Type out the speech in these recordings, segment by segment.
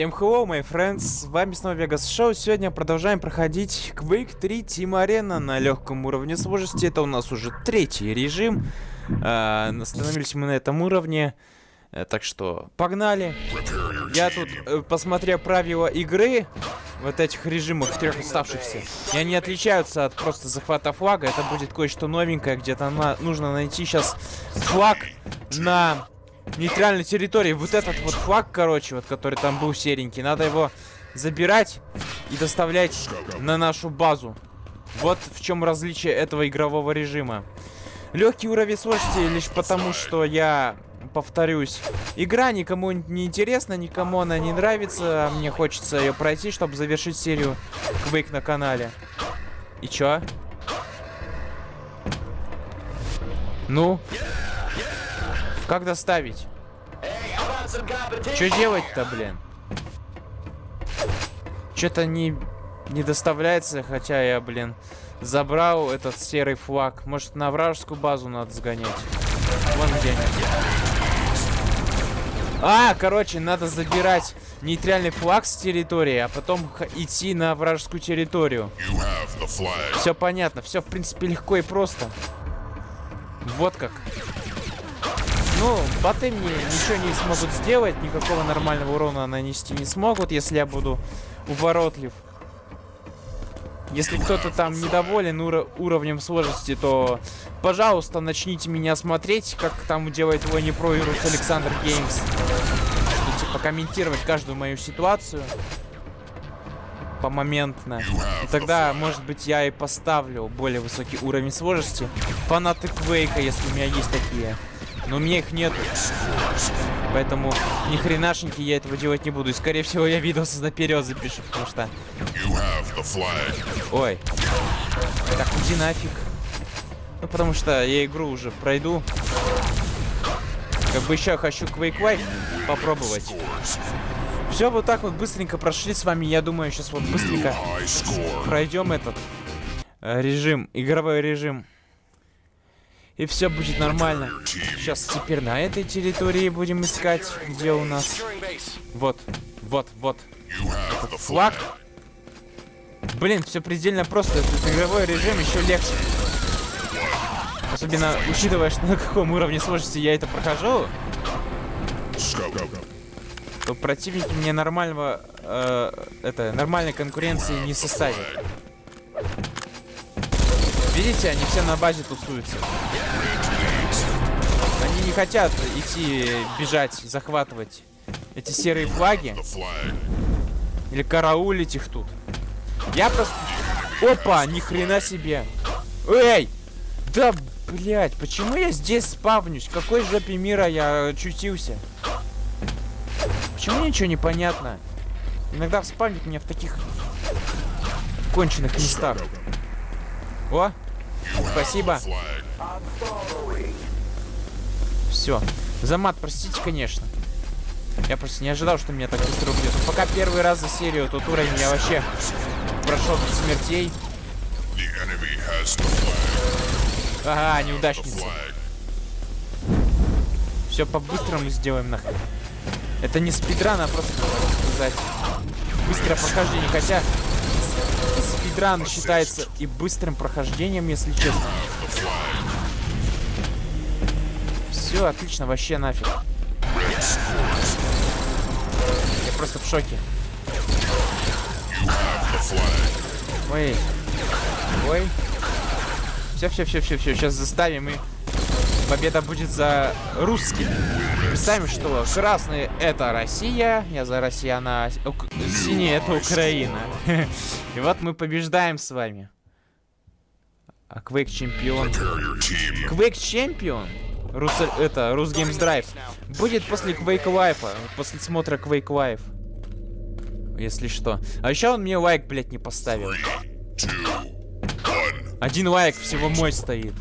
Всем hello, my friends, с вами снова Vegas Show. Сегодня продолжаем проходить Quake 3 Team Arena на легком уровне сложности. Это у нас уже третий режим. Э, остановились мы на этом уровне. Э, так что, погнали. Я тут, э, посмотрел правила игры, вот этих режимах, трех оставшихся, и они отличаются от просто захвата флага. Это будет кое-что новенькое, где-то на нужно найти сейчас флаг на нейтральной территории. Вот этот вот флаг, короче, вот который там был серенький, надо его забирать и доставлять на нашу базу. Вот в чем различие этого игрового режима. Легкий уровень сложности лишь потому, что я повторюсь, игра никому не интересна, никому она не нравится, мне хочется ее пройти, чтобы завершить серию Quake на канале. И чё? Ну? Как доставить? Что делать-то, блин? Что-то не, не доставляется, хотя я, блин, забрал этот серый флаг. Может, на вражескую базу надо сгонять? Вон где они. А, короче, надо забирать нейтральный флаг с территории, а потом идти на вражескую территорию. Все понятно, все в принципе легко и просто. Вот как. Ну, боты мне ничего не смогут сделать, никакого нормального урона нанести не смогут, если я буду уворотлив. Если кто-то там недоволен уро уровнем сложности, то, пожалуйста, начните меня смотреть, как там делает его не про Ирус Александр Геймс. Что, типа, комментировать каждую мою ситуацию помоментно. И тогда, может быть, я и поставлю более высокий уровень сложности. Фанаты Квейка, если у меня есть такие. Но у меня их нету. Поэтому ни хренашеньки я этого делать не буду. И скорее всего я видосы наперед запишу, потому что... Ой. Так, иди нафиг. Ну, потому что я игру уже пройду. Как бы еще хочу Quake Life попробовать. Все, вот так вот быстренько прошли с вами. Я думаю, сейчас вот быстренько пройдем этот э, режим, игровой режим. И все будет нормально. Сейчас теперь на этой территории будем искать, где у нас... Вот, вот, вот. Этот флаг. Блин, все предельно просто. Этот игровой режим еще легче. Особенно учитывая, что на каком уровне сложности я это прохожу. То противники мне нормального... Э, это, нормальной конкуренции не составят. Видите, они все на базе тусуются. Они не хотят идти, бежать, захватывать эти серые флаги. Или караулить их тут. Я просто... Опа, ни хрена себе. Эй! Да, блядь, почему я здесь спавнюсь? Какой жопе мира я очутился? Почему ничего не понятно? Иногда спавнит меня в таких конченых местах. О, Спасибо. Все. За мат, простите, конечно. Я просто не ожидал, что меня так быстро убьет. Пока первый раз за серию тот уровень я вообще прошел без смертей. Ага, неудачница. Все по-быстрому сделаем нахрен. Это не спидран, а просто, сказать, быстрое прохождение. Хотя спидран считается и быстрым прохождением, если честно. Все, отлично, вообще нафиг. Я просто в шоке. Ой. Ой. Все, все, все, все, все. Сейчас заставим и победа будет за русским. Представим, что красный это Россия, я за россияна, Ук... синий это Украина. И вот мы побеждаем с вами. А Quake чемпион. Quake чемпион? Рус... Это, Рус Games Drive. Будет после Quake Life, после смотра Quake Life. Если что. А еще он мне лайк, блядь, не поставил. Один лайк всего мой стоит.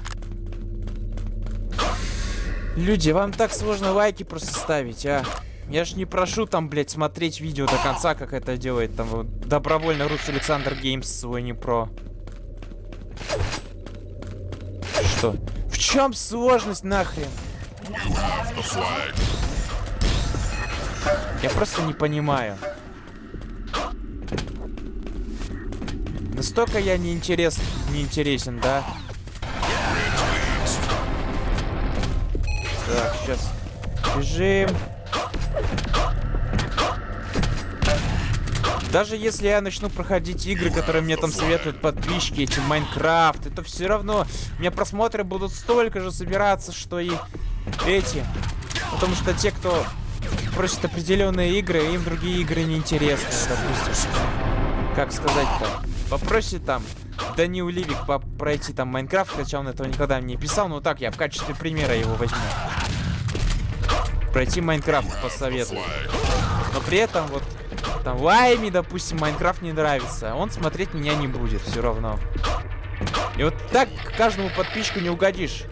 Люди, вам так сложно лайки просто ставить, а? Я ж не прошу там, блядь, смотреть видео до конца, как это делает там добровольно Рус Александр Геймс свой непро. Что? В чем сложность нахрен? Я просто не понимаю. Настолько я неинтерес... неинтересен, да? Так, сейчас бежим. Даже если я начну проходить игры, которые мне там советуют подписчики, эти Майнкрафт, это все равно у меня просмотры будут столько же собираться, что и эти. Потому что те, кто просит определенные игры, им другие игры не интересны, допустим. Как сказать-то? Попросит там Данил Ливик пройти там Майнкрафт, хотя он этого никогда не писал, но так я в качестве примера его возьму. Пройти Майнкрафт посоветую. Но при этом вот там Лайми, допустим, Майнкрафт не нравится, он смотреть меня не будет все равно. И вот так каждому подписчику не угодишь.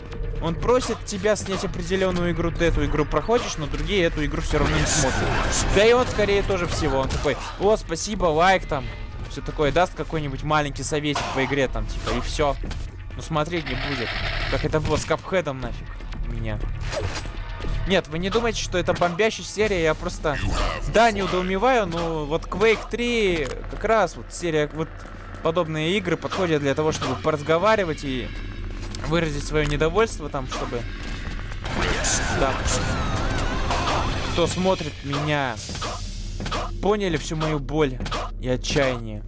Он просит тебя снять определенную игру, ты эту игру проходишь, но другие эту игру все равно не смотрят. Да и он скорее тоже всего. Он такой, о, спасибо, лайк там. Все такое, даст какой-нибудь маленький советик по игре там, типа, и все. Но смотреть не будет. Как это было с Капхедом нафиг. Меня. Нет, вы не думаете, что это бомбящая серия, я просто... Да, не удоумеваю, но вот Quake 3 как раз вот серия, вот подобные игры подходят для того, чтобы поразговаривать и выразить свое недовольство там, чтобы... Да. Кто смотрит меня, поняли всю мою боль и отчаяние.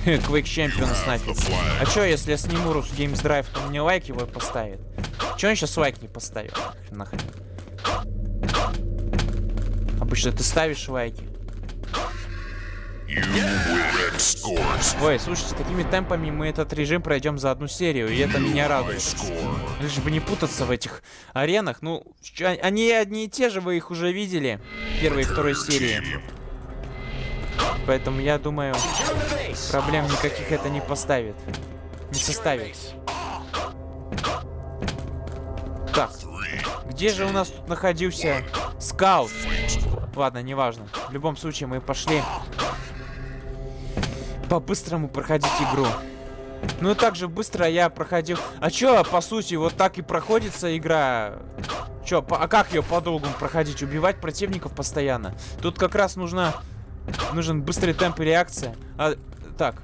Quake Champions нафиг. А чё, если я сниму Рус Games Drive, то мне лайк его поставит? Чё он сейчас лайк не поставил? Нахрен. Обычно ты ставишь лайки. Ой, слушайте, такими темпами мы этот режим пройдем за одну серию, и это меня радует. Лишь бы не путаться в этих аренах. Ну, они одни и те же, вы их уже видели. Первой и второй серии. Поэтому я думаю, проблем никаких это не поставит. Не составит. Где же у нас тут находился скаут? Ладно, неважно. В любом случае, мы пошли по-быстрому проходить игру. Ну и так же быстро я проходил... А чё, по сути, вот так и проходится игра? Чё, по... а как ее по-долгу проходить? Убивать противников постоянно? Тут как раз нужна... Нужен быстрый темп и реакция. А, так.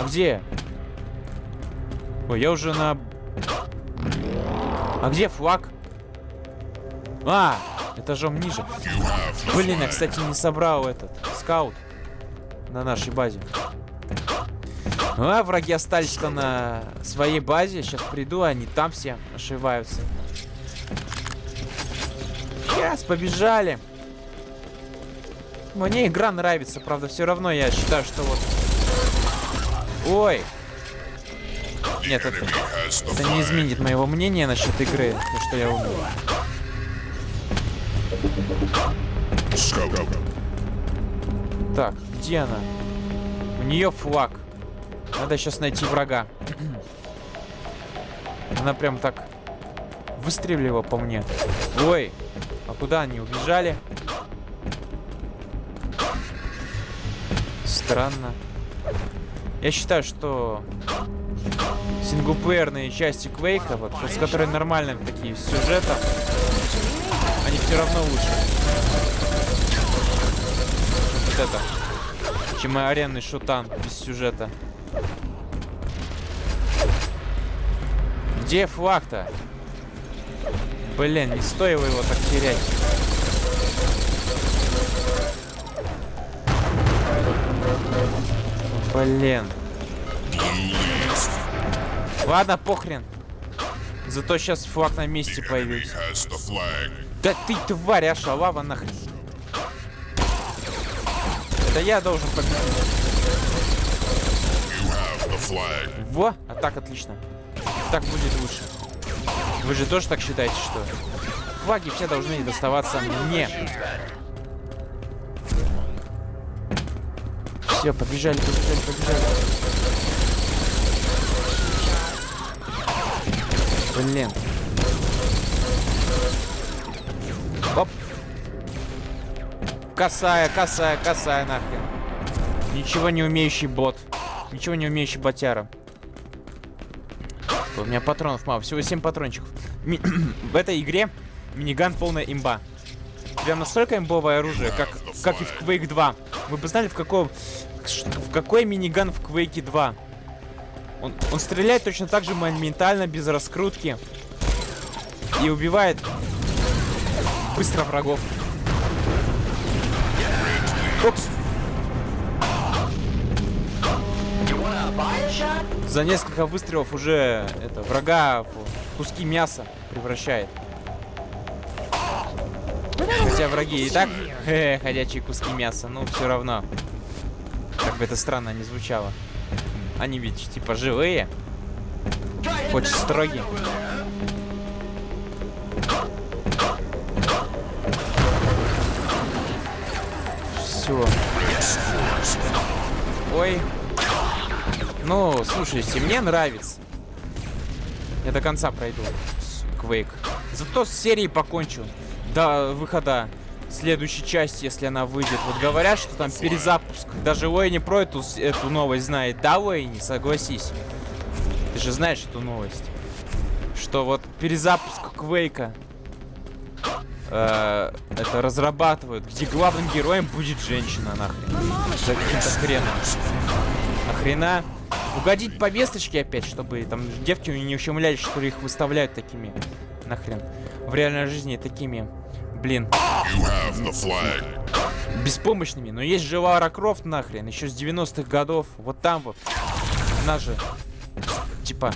А где? Ой, я уже на... А где флаг? А, этажом ниже. Блин, я, кстати, не собрал этот скаут на нашей базе. А, враги остались-то на своей базе. Сейчас приду, они там все ошиваются. Сейчас, побежали. Мне игра нравится, правда, все равно я считаю, что вот... Ой. Нет, это, это не изменит моего мнения насчет игры, то, что я умею. Так, где она? У нее флаг. Надо сейчас найти врага. Она прям так выстрелила по мне. Ой, а куда они убежали? Странно. Я считаю, что синглплеерные части Квейка, вот, с которой нормальным такие сюжетом, они все равно лучше. Вот это. Чем и аренный шутан без сюжета. Где флаг-то? Блин, не стоило его так терять. Блин. Ладно, похрен. Зато сейчас флаг на месте появился. Да ты тварь, а шалава нахрен. Да я должен победить. Во, а так отлично. Так будет лучше. Вы же тоже так считаете, что флаги все должны доставаться мне. Все, побежали, побежали, побежали. Блин. Оп. Косая, косая, косая нахрен. Ничего не умеющий бот. Ничего не умеющий ботяра. У меня патронов мало. Всего 7 патрончиков. Ми в этой игре миниган полная имба. Прям настолько имбовое оружие, как, как и в Quake 2. Вы бы знали, в каком... В какой миниган в Quake 2? Он, он стреляет точно так же моментально, без раскрутки. И убивает быстро врагов. Оп. За несколько выстрелов уже это врага в куски мяса превращает. Хотя враги и так э, ходячие куски мяса, но все равно. Как бы это странно не звучало. Они ведь типа живые. Очень строгие. Все. Ой. Ну, слушайте, мне нравится. Я до конца пройду Quake. Зато с серией покончу до выхода следующей части, если она выйдет. Вот говорят, что там перезапуск. Даже Уэйни про эту, эту новость знает. Да, Уэйни, согласись. Ты же знаешь эту новость. Что вот перезапуск Квейка э, это разрабатывают, где главным героем будет женщина, нахрен. За каким-то хреном. Нахрена? Угодить по весточке опять, чтобы там девки не ущемлялись, что их выставляют такими. Нахрен. В реальной жизни такими блин. Беспомощными. Но есть же Лара Крофт нахрен, еще с 90-х годов. Вот там вот. Она же, типа,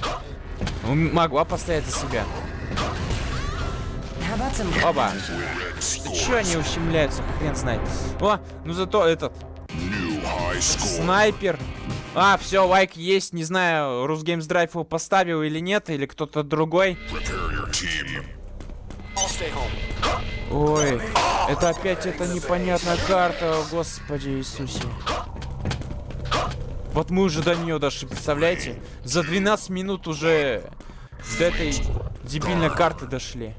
могла постоять за себя. Да че они ущемляются, хрен знает. О, ну зато этот... Снайпер. А, все, лайк есть. Не знаю, Русгеймс Драйв его поставил или нет, или кто-то другой. Ой, это опять эта непонятная карта, господи Иисусе. Вот мы уже до нее дошли, представляете? За 12 минут уже до этой дебильной карты дошли.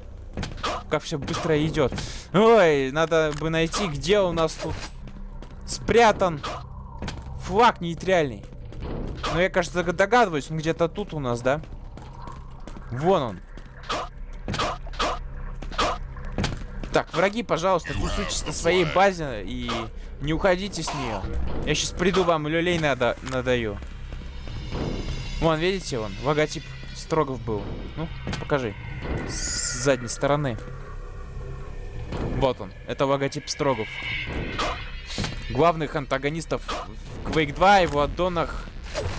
Как все быстро идет. Ой, надо бы найти, где у нас тут спрятан флаг нейтральный. Но я, кажется, догадываюсь, он где-то тут у нас, да? Вон он. Так, враги, пожалуйста, тусуйтесь на своей базе и не уходите с нее. Я сейчас приду вам люлей надо надаю. Вон, видите, вон, логотип Строгов был. Ну, покажи. С задней стороны. Вот он. Это логотип Строгов. Главных антагонистов в Quake 2 и в аддонах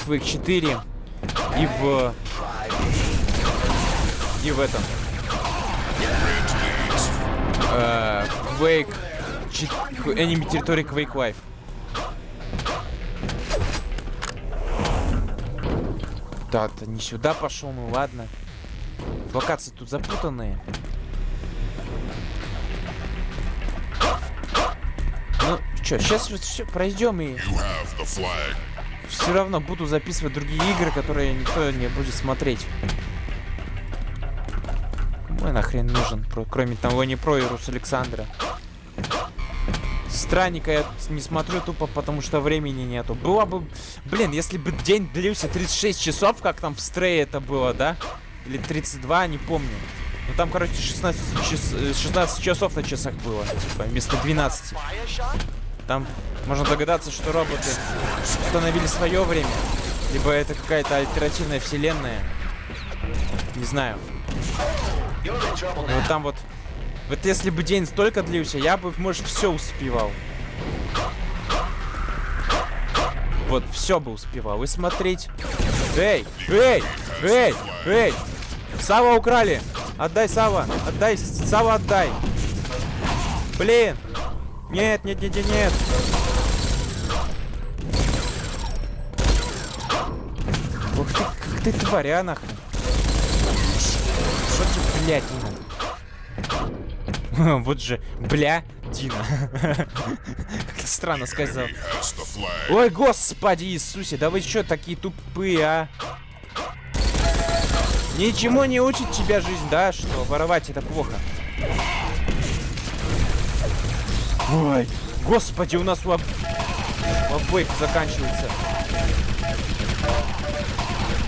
в Quake 4 и в... И в этом э, Quake... Enemy территории Quake Life. Да, то не сюда пошел, ну ладно. Локации тут запутанные. Ну, что, сейчас все пройдем и... Все равно буду записывать другие игры, которые никто не будет смотреть. Ой, нахрен нужен, кроме того, не про Ирус Александра. Странника я не смотрю тупо, потому что времени нету. Было бы... Блин, если бы день длился 36 часов, как там в Стрее это было, да? Или 32, не помню. Ну там, короче, 16, час, 16 часов на часах было, типа, вместо 12. Там можно догадаться, что роботы установили свое время. Либо это какая-то альтернативная вселенная. Не знаю. Вот там вот... Вот если бы день столько длился, я бы, может, все успевал. Вот, все бы успевал. И смотреть. Эй! Эй! Эй! Эй! Сава украли! Отдай, Сава! Отдай! Сава, отдай! Блин! Нет, нет, нет, нет, нет! Ух ты, как ты тваря, нахрен! Что ты, блядь, Дина? вот же, бля, Дина. как странно сказал. Ой, господи Иисусе, да вы что такие тупые, а? Ничему не учит тебя жизнь, да? Что воровать это плохо. Ой, господи, у нас у, об... у обоих заканчивается.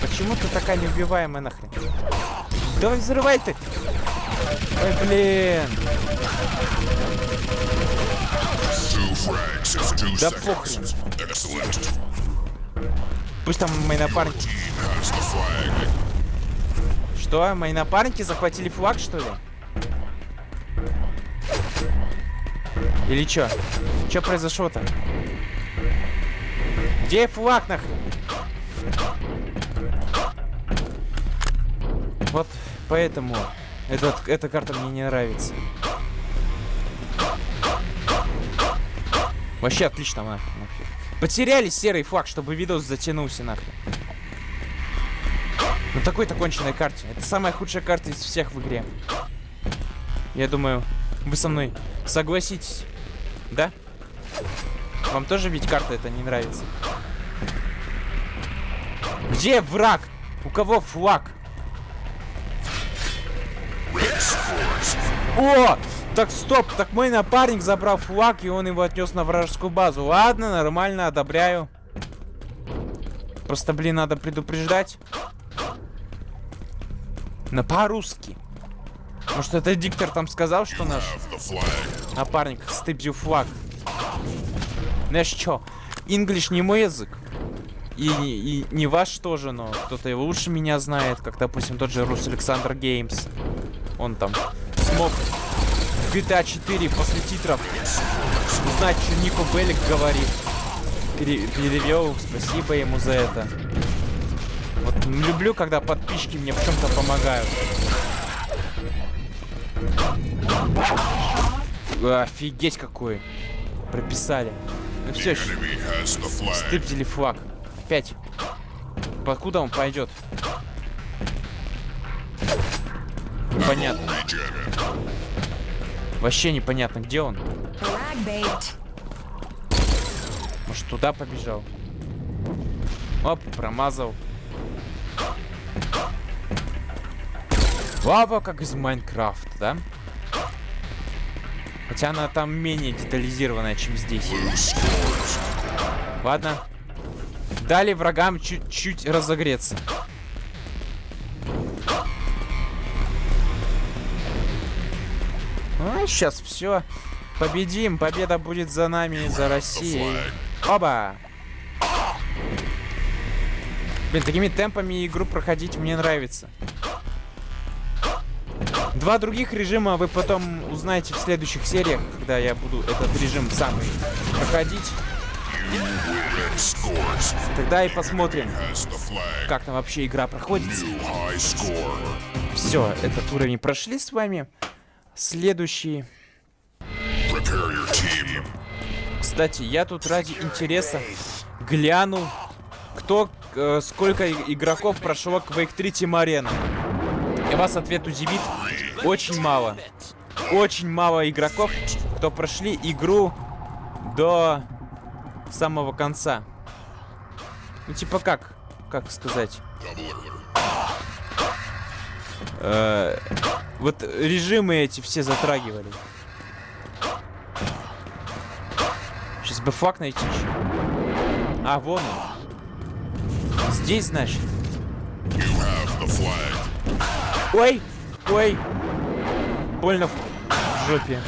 Почему ты такая неубиваемая нахрен? Давай взрывай ты! Ой, блин! Да похрен. Пусть там мои напарники... Что? Мои напарники захватили флаг, что ли? Или чё? Чё произошло-то? Где флаг нахрен? Вот поэтому этот, эта карта мне не нравится. Вообще отлично, нахрен. Потеряли серый флаг, чтобы видос затянулся нахрен. На такой-то конченной карте. Это самая худшая карта из всех в игре. Я думаю, вы со мной согласитесь. Да? Вам тоже ведь карта это не нравится? Где враг? У кого флаг? О! Так, стоп, так мой напарник забрал флаг, и он его отнес на вражескую базу. Ладно, нормально, одобряю. Просто, блин, надо предупреждать. На по-русски. Может, это диктор там сказал, что наш напарник стыбзил флаг. Знаешь что, English не мой язык. И, и не ваш тоже, но кто-то его лучше меня знает, как, допустим, тот же Рус Александр Геймс. Он там смог в GTA 4 после титров узнать, что Нико Беллик говорит. Пере перевел, спасибо ему за это. Вот люблю, когда подписчики мне в чем-то помогают. Офигеть какой. Прописали. Ну все, стыпдили флаг. Опять. Покуда он пойдет? Непонятно. Вообще непонятно, где он. Может, туда побежал? Оп, промазал. Лава, как из Майнкрафта, да? Хотя она там менее детализированная, чем здесь. Ладно. Дали врагам чуть-чуть разогреться. Ну, сейчас все. Победим. Победа будет за нами, за Россией. Оба! Блин, такими темпами игру проходить мне нравится. Два других режима вы потом узнаете в следующих сериях, когда я буду этот режим сам проходить. Тогда и посмотрим, как там вообще игра проходит. Все, этот уровень прошли с вами. Следующий. Кстати, я тут ради интереса гляну, кто, э, сколько игроков прошло Quake 3 Team. И вас ответ удивит. Очень мало. Очень мало игроков, кто прошли игру до самого конца. Ну, типа как? Как сказать? Э вот режимы эти все затрагивали. Сейчас бы флаг найти еще. А, вон он. Здесь, значит. Ой! Ой! Больно в жопе.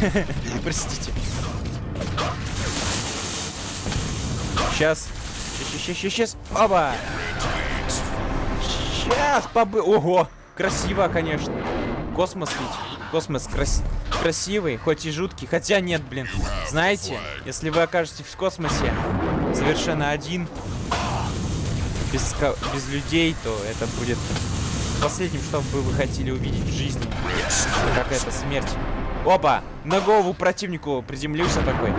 Простите. Сейчас. Сейчас, сейчас, сейчас. Оба! Сейчас, побы... Ого! Красиво, конечно. Космос ведь. Космос крас... красивый, хоть и жуткий. Хотя нет, блин. Знаете, если вы окажетесь в космосе совершенно один, без, без людей, то это будет последним, что бы вы хотели увидеть в жизни. Это какая-то смерть. Опа! На голову противнику приземлился такой.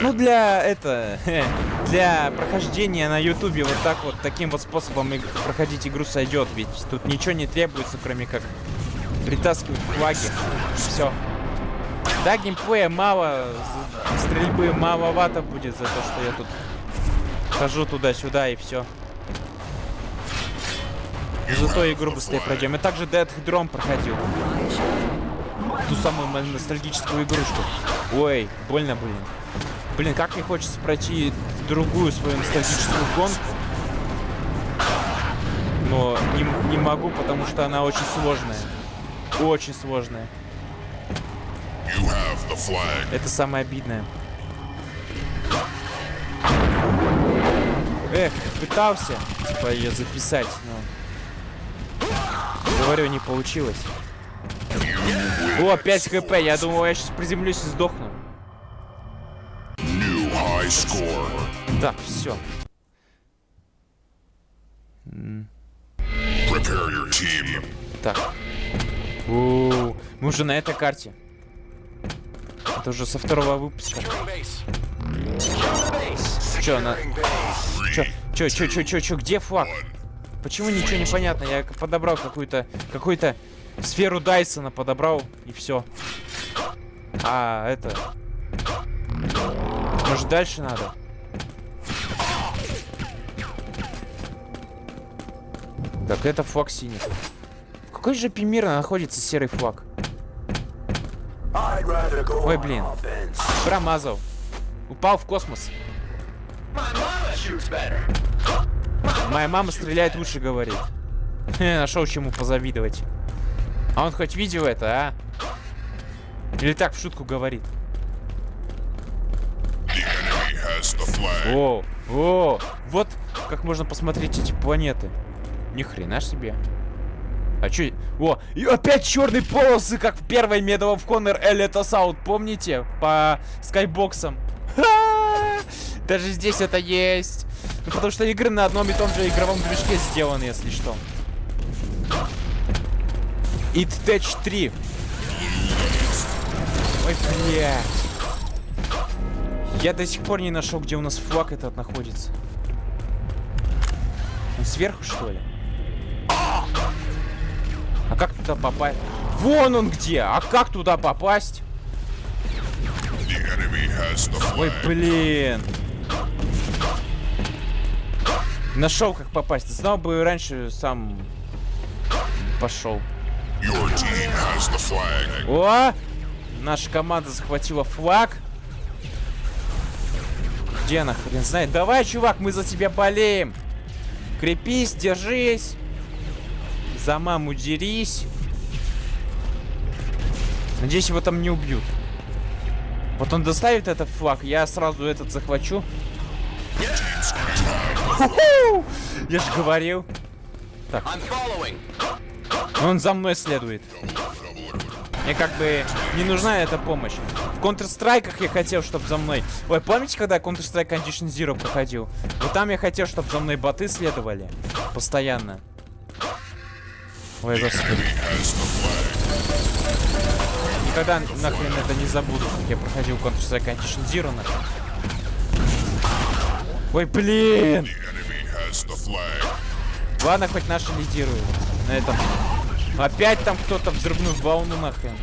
Ну, для это... Для прохождения на ютубе вот так вот, таким вот способом проходить игру сойдет. Ведь тут ничего не требуется, кроме как притаскивать флаги. Все. Да, геймплея мало, стрельбы маловато будет за то, что я тут хожу туда-сюда и все. Зато игру быстрее пройдем. И также Dead Drum проходил. Ту самую ностальгическую игрушку. Ой, больно, блин. Блин, как мне хочется пройти другую свою ностальгическую гонку. Но не, не могу, потому что она очень сложная. очень сложная. Это самое обидное. Эх, пытался, типа, ее записать, но... Говорю, не получилось. О, 5 хп, я думал, я сейчас приземлюсь и сдохну. Так, все. Prepare your team. Так. О, мы уже на этой карте. Это уже со второго выпуска. Чё, она... Чё, чё, чё, чё, чё, чё, где флаг? Почему ничего не понятно? Я подобрал какую-то, какую-то сферу Дайсона подобрал, и все. А, это... Может, дальше надо? Так, это флаг синий. В какой же мира находится серый флаг? Ой, блин. Промазал. Упал в космос. Моя мама стреляет лучше, говорит. Нашел чему позавидовать. А он хоть видел это, а? Или так в шутку говорит? О, о, вот как можно посмотреть эти планеты. Ни хрена себе. А чё? О, и опять черные полосы, как в первой Medal of Honor Elite Assault, помните? По скайбоксам. Даже здесь это есть. Ну, потому что игры на одном и том же игровом движке сделаны, если что. It Tech 3. Ой, блядь. Я до сих пор не нашел, где у нас флаг этот находится. Он сверху, что ли? А как туда попасть? Вон он где! А как туда попасть? Ой, блин. Нашел, как попасть. Знал бы раньше, сам пошел. О! Наша команда захватила флаг. Где она, хрен знает. Давай, чувак, мы за тебя болеем. Крепись, держись. За маму дерись. Надеюсь, его там не убьют. Вот он доставит этот флаг, я сразу этот захвачу. Я же говорил. Так. Он за мной следует. Мне как бы не нужна эта помощь. В Counter-Strike я хотел, чтобы за мной... Ой, помните, когда Counter-Strike Condition Zero проходил? Вот там я хотел, чтобы за мной боты следовали. Постоянно. Ой, господи. Никогда нахрен это не забуду, как я проходил Counter-Strike Condition Zero нахрен. Ой, блин! Ладно, хоть наши лидируют на этом. Опять там кто-то взрывную волну нахрен.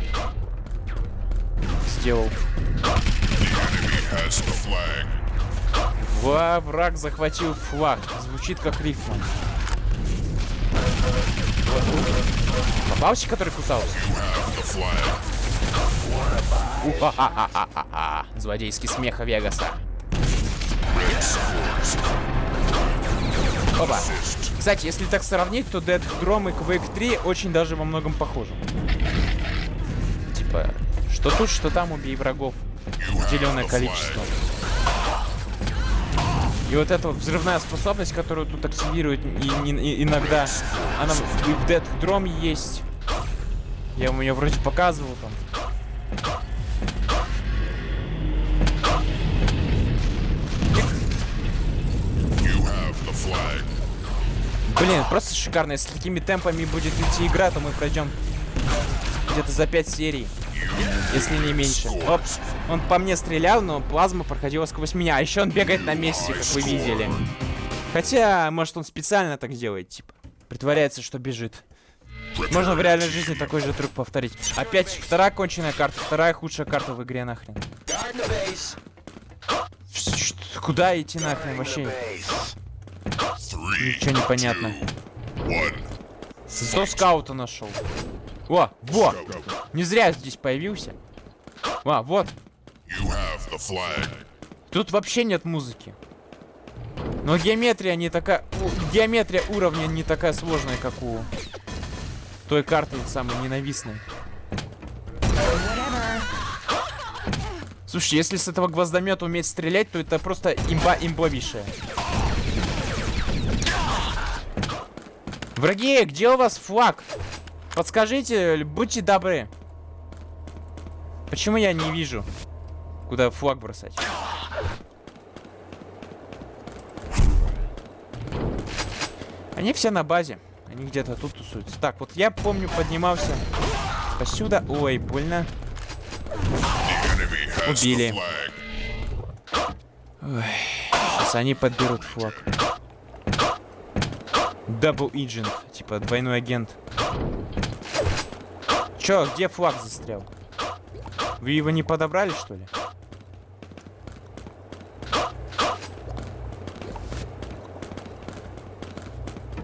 Сделал. Ва, враг захватил флаг. Звучит как рифма. Попался, который кусался? Злодейский смех Вегаса. Опа. Кстати, если так сравнить, то Dead Drum и Quake 3 очень даже во многом похожи. Типа, что тут, что там, убей врагов. Определенное количество. И вот эта вот взрывная способность, которую тут активируют и, и- и- иногда, она и в Dead Drum есть. Я вам ее вроде показывал там. Блин, просто шикарно. Если такими темпами будет идти игра, то мы пройдем где-то за 5 серий. Если не меньше. Оп, он по мне стрелял, но плазма проходила сквозь меня. А еще он бегает на месте, как вы видели. Хотя, может, он специально так делает, типа. Притворяется, что бежит. Можно в реальной жизни такой же трюк повторить. Опять вторая конченая карта, вторая худшая карта в игре нахрен. Куда идти нахрен вообще? Ничего не понятно. One. Зато скаута нашел. О, во! Не зря здесь появился. А, вот. Тут вообще нет музыки. Но геометрия не такая... Геометрия уровня не такая сложная, как у той картой самой ненавистной. Слушай, если с этого гвоздомета уметь стрелять, то это просто имба имбовейшая. Враги, где у вас флаг? Подскажите, будьте добры. Почему я не вижу, куда флаг бросать? Они все на базе. Они где-то тут тусуются. Так, вот я помню, поднимался посюда. Ой, больно. Убили. flag. Сейчас они подберут флаг. Double Agent, типа двойной агент. Чё, где флаг застрял? Вы его не подобрали, что ли?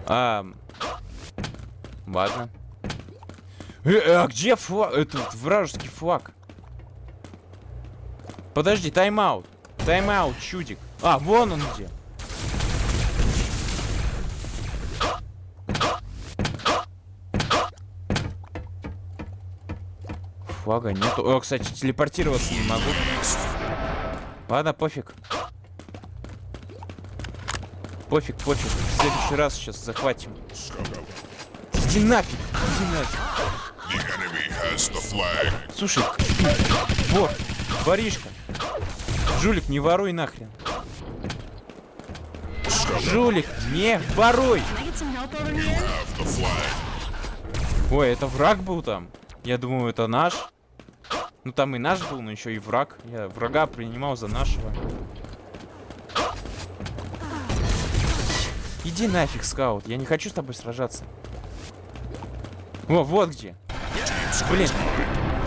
А, ладно. Э, э, а где флаг? Этот вражеский флаг. Подожди, тайм-аут. Тайм-аут, чудик. А, вон он где. Флага нету. О, кстати, телепортироваться не могу. Ладно, пофиг. Пофиг, пофиг. В следующий раз сейчас захватим. Иди нафиг, иди нафиг. Слушай, вот, воришка. Жулик, не воруй нахрен. Жулик, не воруй. Ой, это враг был там. Я думаю, это наш. Ну там и наш был, но еще и враг. Я врага принимал за нашего. Иди нафиг, скаут. Я не хочу с тобой сражаться. О, вот где. Блин.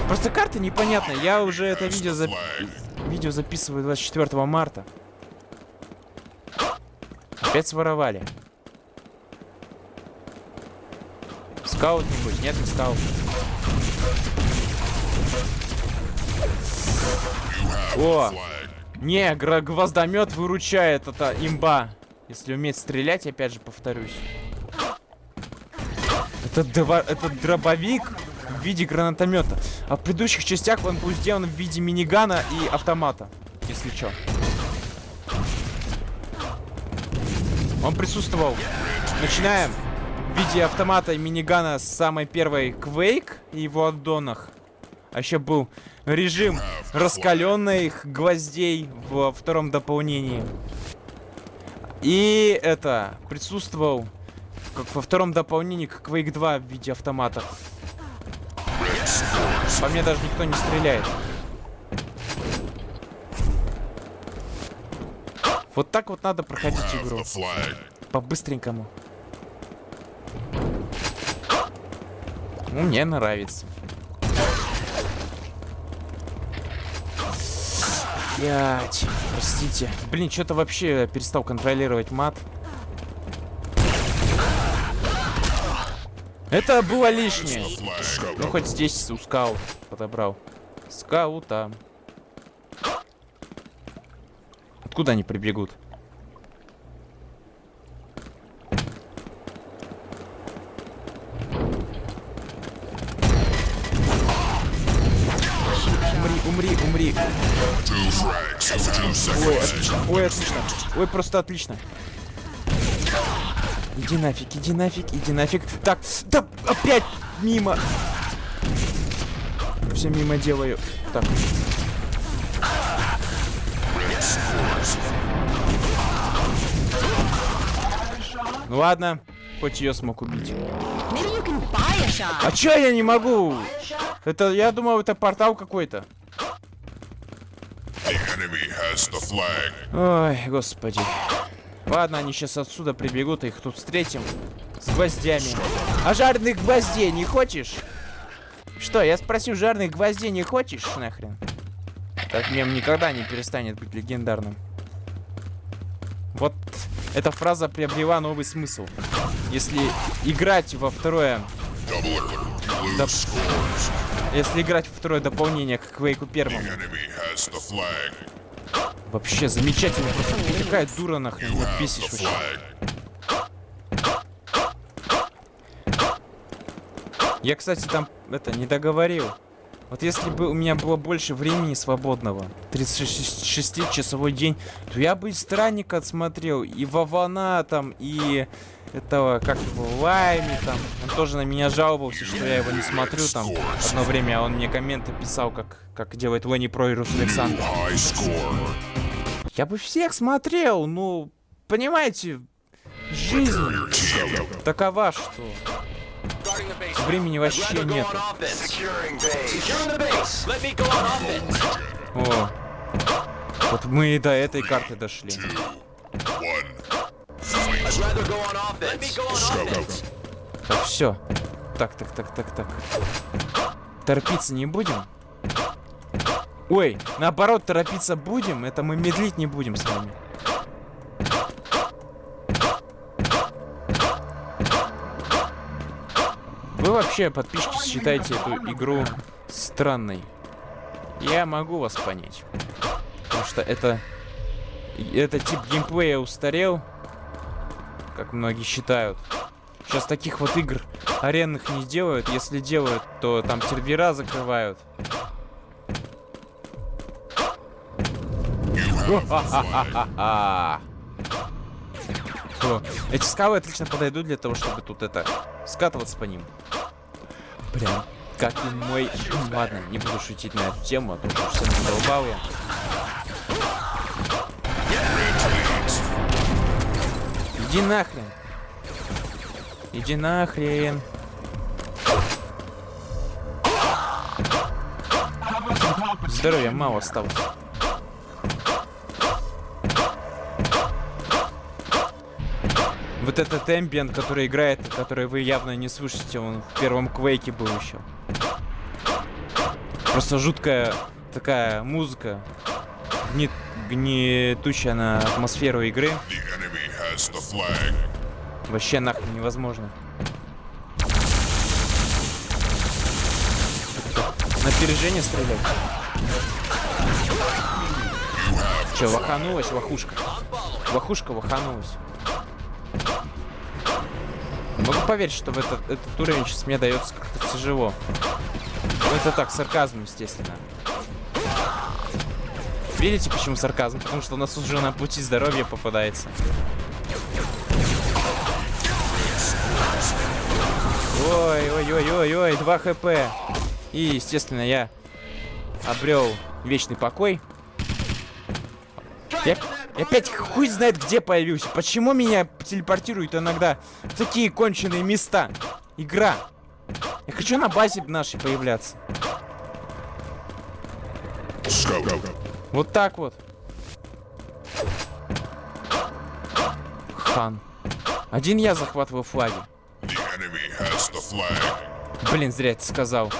Просто карта непонятная. Я уже это видео, за... видео записываю 24 марта. Опять своровали. Скаут нибудь? Нет, не скаут. О, не, гвоздомет выручает, это имба. Если уметь стрелять, опять же повторюсь. Это, два- это дробовик в виде гранатомета. А в предыдущих частях он был сделан в виде минигана и автомата. Если чё. Он присутствовал. Начинаем. В виде автомата и минигана с самой первой Quake и его аддонах. А еще был режим раскаленных гвоздей во втором дополнении. И это присутствовал как во втором дополнении к Quake 2 в виде автомата. По мне даже никто не стреляет. Вот так вот надо проходить игру. По-быстренькому. Ну, мне нравится. Блять, простите. Блин, что-то вообще перестал контролировать мат. Это было лишнее. Ну, хоть здесь у скаут подобрал. Скаута. Откуда они прибегут? Ой, просто отлично. Иди нафиг, иди нафиг, иди нафиг. Так, да, опять мимо. Все мимо делаю. Так. Ну ладно, хоть ее смог убить. А чё я не могу? Это, я думал, это портал какой-то. Ой, господи. Ладно, они сейчас отсюда прибегут, их тут встретим. С гвоздями. А жареных гвоздей не хочешь? Что, я спросил, жареных гвоздей не хочешь, нахрен? Этот мем никогда не перестанет быть легендарным. Вот эта фраза приобрела новый смысл. Если играть во второе... Scores. Если играть второе дополнение к Квейку первому. Вообще замечательно. Просто ты какая дура нахрен. Have бесишь вообще. Я, кстати, там это не договорил. Вот если бы у меня было больше времени свободного, 36-часовой день, то я бы и Странника отсмотрел, и Вавана там, и этого, как его, Лайми там. Он тоже на меня жаловался, что я его не смотрю там. Одно время он мне комменты писал, как, как делает Ленни Про и Рус Александр. Я бы всех смотрел, ну, понимаете, жизнь такова, что времени вообще нет. О, вот мы и до этой карты дошли. Так, все. Так, так, так, так, так. Торопиться не будем? Ой, наоборот, торопиться будем. Это мы медлить не будем с вами. Вы вообще, подписчики, считаете эту игру странной. Я могу вас понять. Потому что это... Это тип геймплея устарел. Как многие считают. Сейчас таких вот игр аренных не делают. Если делают, то там сервера закрывают. Эти скалы отлично подойдут для того, чтобы тут это скатываться по ним. Прям как и мой... Ладно, не буду шутить на эту тему, а то уж совсем задолбал я. Иди нахрен. Иди нахрен. Здоровья мало осталось. Вот этот эмбиент, который играет, который вы явно не слышите, он в первом квейке был еще. Просто жуткая такая музыка, гнет, гнетущая на атмосферу игры. Вообще нахрен невозможно. На опережение стрелять. Че, ваханулась вахушка? Вахушка ваханулась. Могу поверить, что в этот, этот уровень сейчас мне дается как-то тяжело. Ну это так, сарказм, естественно. Видите, почему сарказм? Потому что у нас уже на пути здоровья попадается. Ой, ой, ой, ой, ой, 2 хп. И, естественно, я обрел вечный покой. Я, я опять хуй знает где появился. Почему меня телепортируют иногда в такие конченые места? Игра. Я хочу на базе нашей появляться. Вот так вот. Хан. Один я захватываю флаги. Блин, зря это сказал.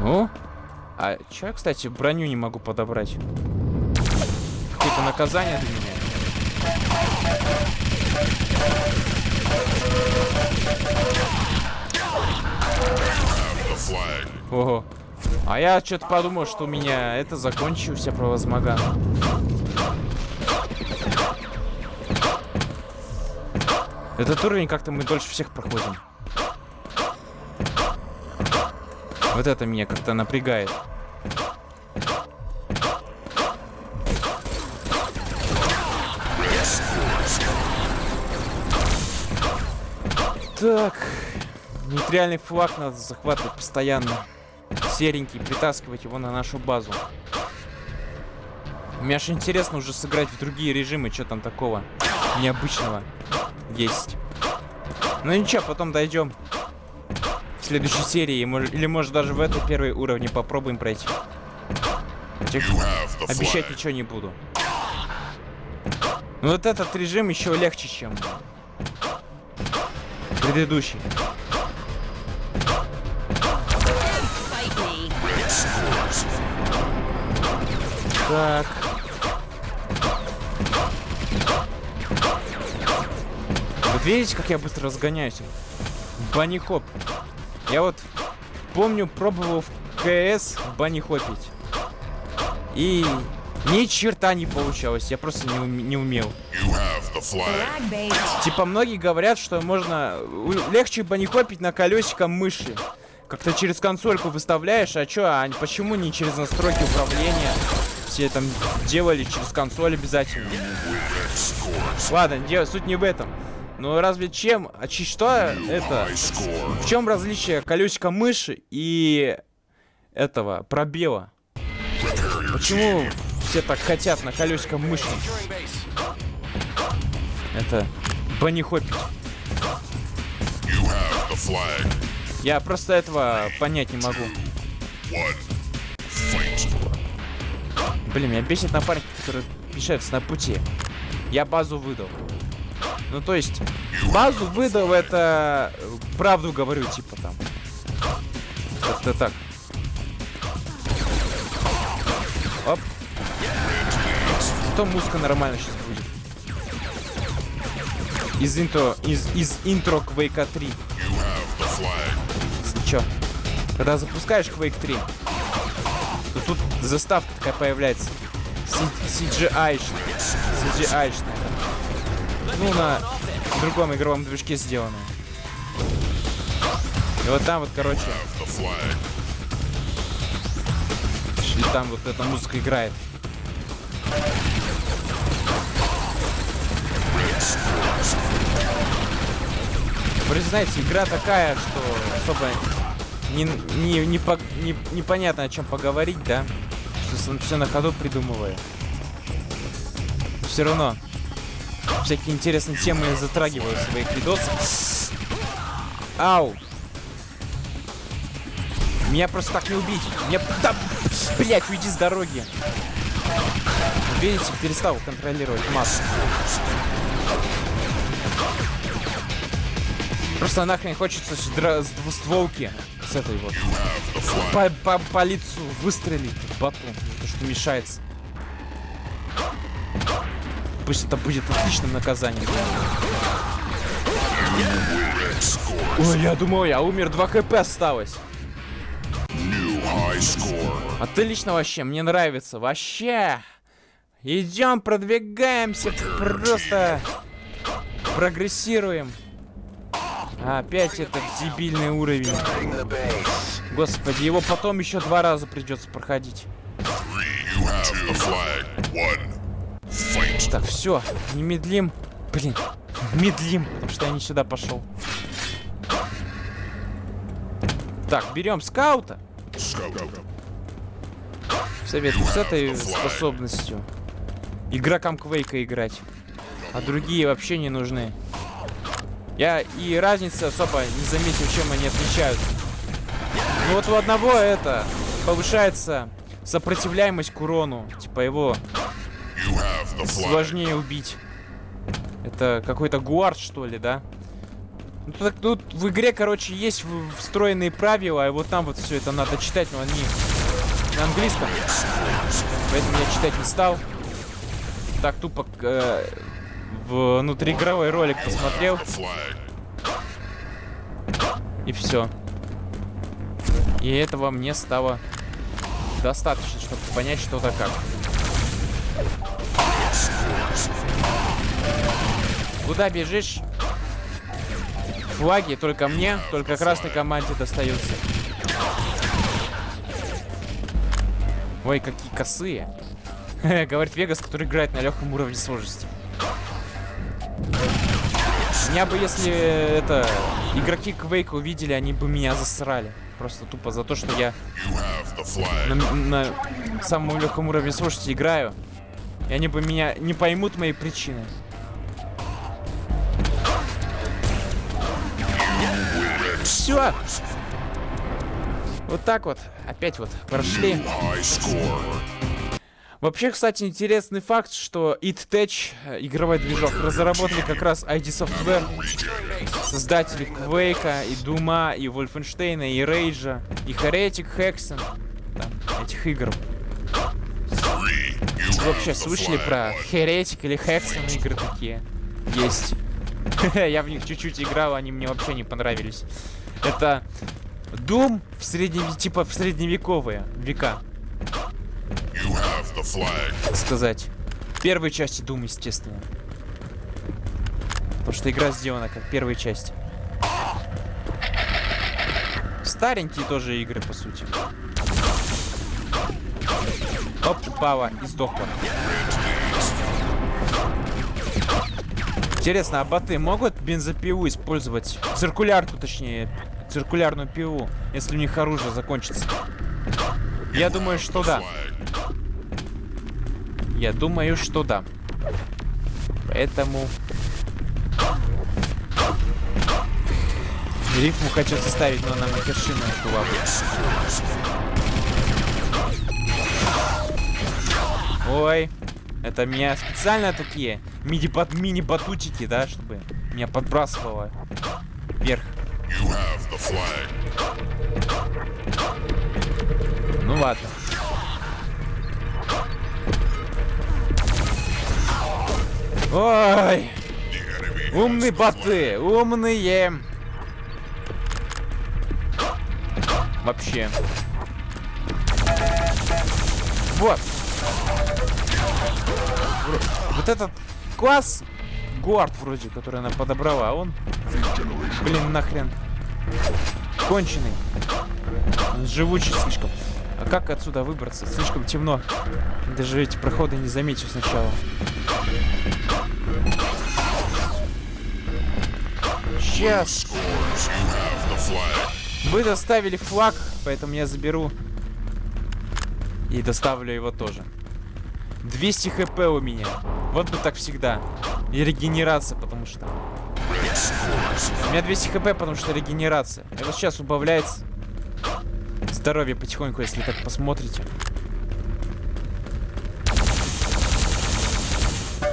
Ну? А чё я, кстати, броню не могу подобрать? Какое-то наказание для меня? Ого. А я что-то подумал, что у меня это закончился превозмоган. Этот уровень как-то мы дольше всех проходим. Вот это меня как-то напрягает. Так. Нейтральный флаг надо захватывать постоянно. Серенький, притаскивать его на нашу базу. Мне аж интересно уже сыграть в другие режимы, что там такого необычного есть. Ну ничего, потом дойдем в следующей серии, или может даже в этой первой уровне попробуем пройти. Обещать ничего не буду. Но вот этот режим еще легче, чем предыдущий. Так. Вот видите, как я быстро разгоняюсь? Банни хоп. Я вот помню, пробовал в КС банни хопить. И Ни черта не получалось, я просто не, уме- не умел. Типа многие говорят, что можно легче банихопить на колесиком мыши. Как-то через консольку выставляешь, а чё, а почему не через настройки управления? Все там делали через консоль обязательно. Ладно, дело, суть не в этом. Но разве чем, а чи- что это? В чем различие колесика мыши и этого пробела? Почему все так хотят на колесиком мыши? Это flag. Я просто этого понять не могу. Блин, меня бесит напарники, которые мешаются на пути. Я базу выдал. Ну, то есть, базу выдал, это правду говорю, типа там. Как-то так. Оп. Зато музыка нормально сейчас будет. Из интро, из, из интро Quake 3. You have the flag. Чё? Когда запускаешь Quake 3, то тут заставка такая появляется. CGI-шная. CGI-шная. Ну, на другом игровом движке сделано. И вот там вот, короче, и там вот эта музыка играет. Вы знаете, игра такая, что особо не, не, не, по- не- непонятно о чем поговорить, да? Все на ходу придумываю. Все равно всякие интересные темы затрагиваю в своих видосах. Ау! Меня просто так не убить. Меня... Да, блять, уйди с дороги. Видите, перестал контролировать массу. Просто нахрен хочется с, с двустволки с этой вот по, по, по лицу выстрелить батон, то что мешается. Пусть это будет отличным наказанием. Ой, я думал, я умер, 2 хп осталось. Отлично вообще, мне нравится. Вообще. Идем, продвигаемся, просто прогрессируем. Опять этот дебильный уровень. Господи, его потом еще два раза придется проходить. Three. Так, все, не медлим. Блин, медлим, потому что я не сюда пошел. Так, берем скаута. Советую с этой способностью игрокам Квейка играть. А другие вообще не нужны. Я и разницы особо не заметил, чем они отличаются. Ну вот у одного это повышается сопротивляемость к урону. Типа его Сложнее убить. Это какой-то гуард, что ли, да? Ну, тут, тут в игре, короче, есть встроенные правила, и вот там вот все это надо читать, но они на английском. Поэтому я читать не стал. Так тупо э, внутриигровой ролик посмотрел, и все. И этого мне стало достаточно, чтобы понять, что да как. Куда бежишь? Флаги только мне, только красной команде достаются. Ой, какие косые. Говорит Вегас, который играет на легком уровне сложности. Меня бы, если это игроки Квейка увидели, они бы меня засрали. Просто тупо за то, что я на, на самом легком уровне сложности играю. И они бы меня не поймут мои причины. Все. Вот так вот. Опять вот прошли. Вообще, кстати, интересный факт, что It Tech, э, игровой движок, разработали как раз ID Software, создатели Quake, и Дума, и Wolfenstein, и Rage, и Heretic, Hexen, там, этих игр. Вообще слышали про. Heretic или Hexen игры такие? Есть. Я в них чуть-чуть играл, они мне вообще не понравились. Это Doom в средневе... типа в средневековые века. Сказать. Первой части Doom, естественно. Потому что игра сделана как первая часть. Старенькие тоже игры, по сути. Оп, упала и сдохла. Интересно, а боты могут бензопилу использовать? Циркулярку, точнее. Циркулярную пилу, если у них оружие закончится. Я думаю, что да. Я думаю, что да. Поэтому... Рифму хочу составить, но она матершина была бы. Ой, это меня специально такие мини-бат- мини-батутики, да, чтобы меня подбрасывало вверх. You have the flag. Ну ладно. Ой, умные боты, умные. Вообще. Вот. Вот этот класс Гуард вроде, который она подобрала, а он, блин, нахрен, конченый. Он живучий слишком. А как отсюда выбраться? Слишком темно. Даже эти проходы не заметил сначала. Сейчас. Вы доставили флаг, поэтому я заберу. И доставлю его тоже. 200 хп у меня. Вот бы так всегда. И регенерация, потому что... У меня 200 хп, потому что регенерация. И вот сейчас убавляется здоровье потихоньку, если так посмотрите.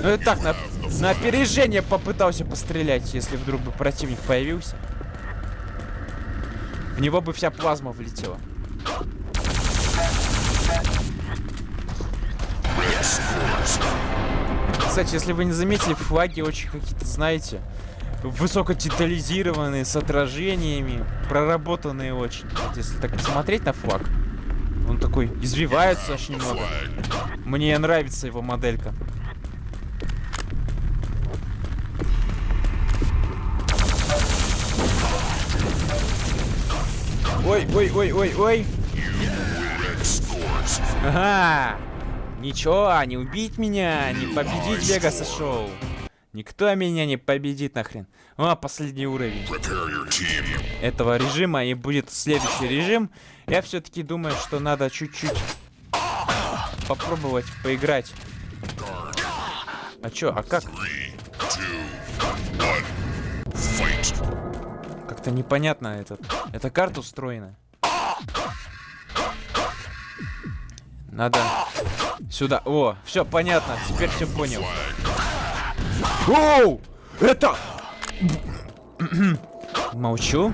Ну и так, на, на опережение попытался пострелять, если вдруг бы противник появился. В него бы вся плазма влетела. Кстати, если вы не заметили, флаги очень какие-то, знаете, высокодетализированные, с отражениями, проработанные очень. Вот если так посмотреть на флаг, он такой извивается немного. Flag. Мне нравится его моделька. Ой, ой, ой, ой, ой. Ага. Ничего, не убить меня, не победить Вегаса Шоу. Никто меня не победит нахрен. О, последний уровень Prepare your team. этого режима и будет следующий режим. Я все-таки думаю, что надо чуть-чуть попробовать поиграть. А чё, а как? Как-то непонятно этот. Эта карта устроена. Надо сюда. О, все понятно. Теперь все понял. Оу! Это... Молчу.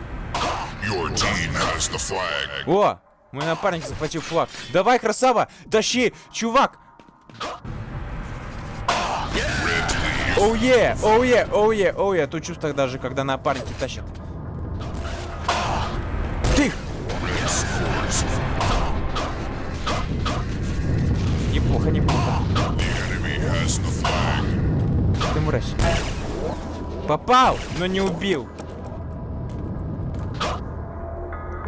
О! Мой напарник захватил флаг. Давай, красава! Тащи, чувак! Оу е, оу е, оу е, оу е. Тут чувство даже, когда напарники тащат. Тих! Has the flag. Ты мразь. Попал, но не убил.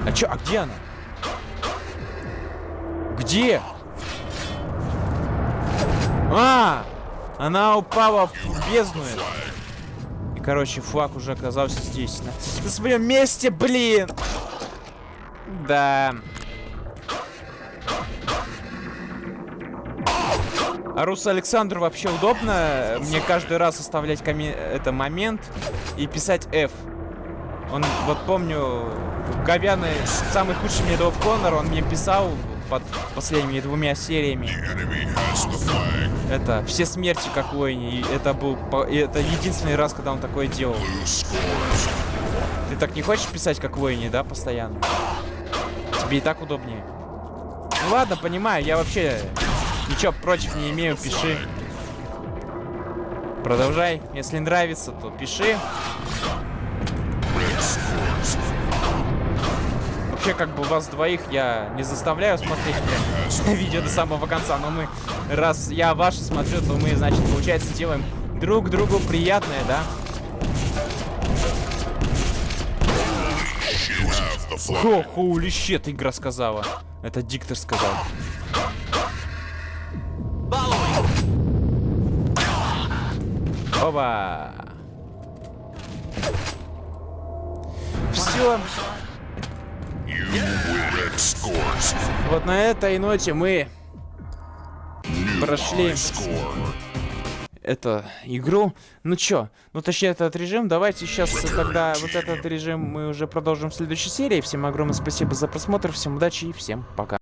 А чё, а где она? Где? А! Она упала в бездну. И, короче, флаг уже оказался здесь. На, на своем месте, блин! Да. А Русу Александру вообще удобно мне каждый раз оставлять коме- это момент и писать F. Он, вот помню, Говяный, самый худший Medal of Honor, он мне писал под последними двумя сериями. Это все смерти как Уэйни. И это был это единственный раз, когда он такое делал. Ты так не хочешь писать как Уэйни, да, постоянно? Тебе и так удобнее. Ну ладно, понимаю, я вообще ничего против не имею, пиши. Продолжай. Если нравится, то пиши. Вообще, как бы вас двоих я не заставляю смотреть прям видео до самого конца, но мы, раз я ваши смотрю, то мы, значит, получается, делаем друг другу приятное, да? Хо, хоули щет, игра сказала. Это диктор сказал. Все. You win scores. Вот на этой ноте мы Прошли. эту игру. Ну чё, ну точнее этот режим. Давайте сейчас тогда вот этот режим мы уже продолжим в следующей серии. Всем огромное спасибо за просмотр, всем удачи и всем пока.